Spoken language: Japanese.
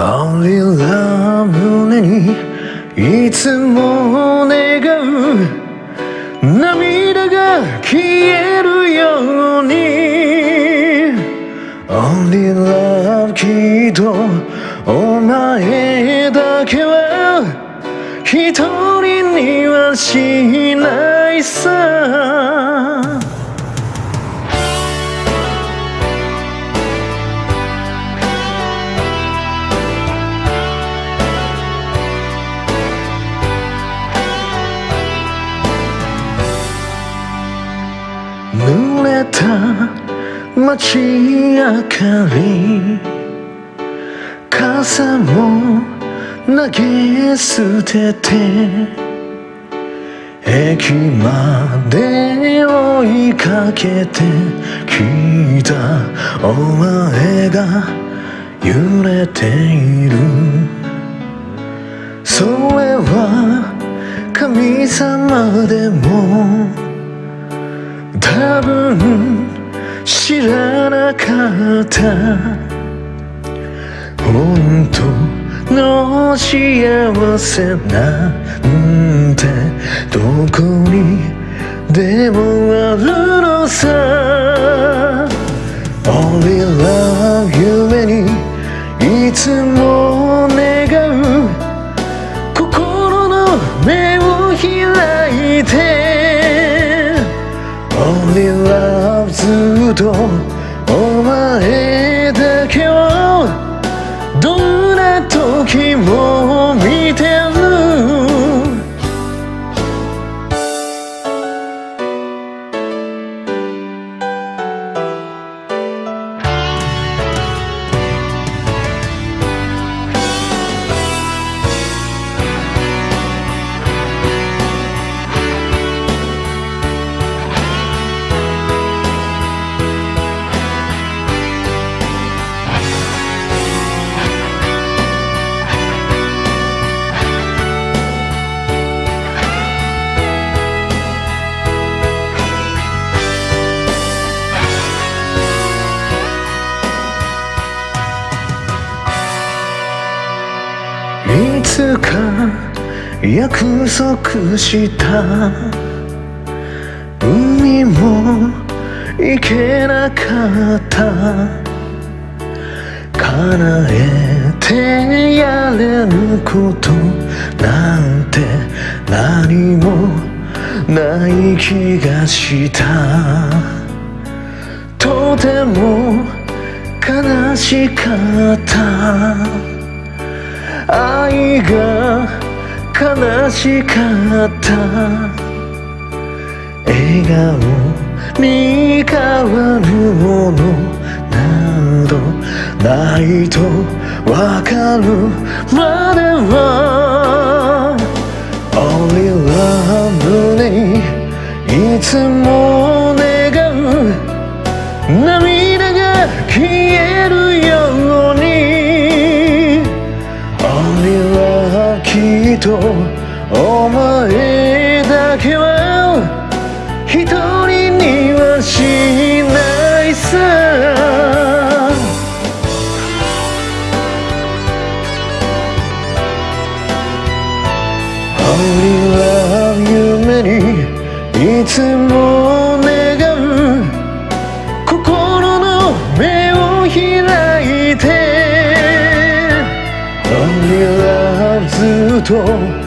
Only love 胸にいつも願う涙が消えるように。Only love きっとお前だけは一人にはしないさ。濡れた街明かり傘も投げ捨てて駅まで追いかけてきたお前が揺れている。それは神様でも多分知らなかった本当の幸せなんてどこにでもあるのさ。Only love 夢にいつもずっか約束した。海も行けなかった。叶えてやれることなんて何もない気がした。とても悲しかった。愛が悲しかった。笑顔に変わるものなどないとわかる。までは Only love 胸にいつも Only love きっとお前だけは一人にはしないさ。Only love 夢にいつも中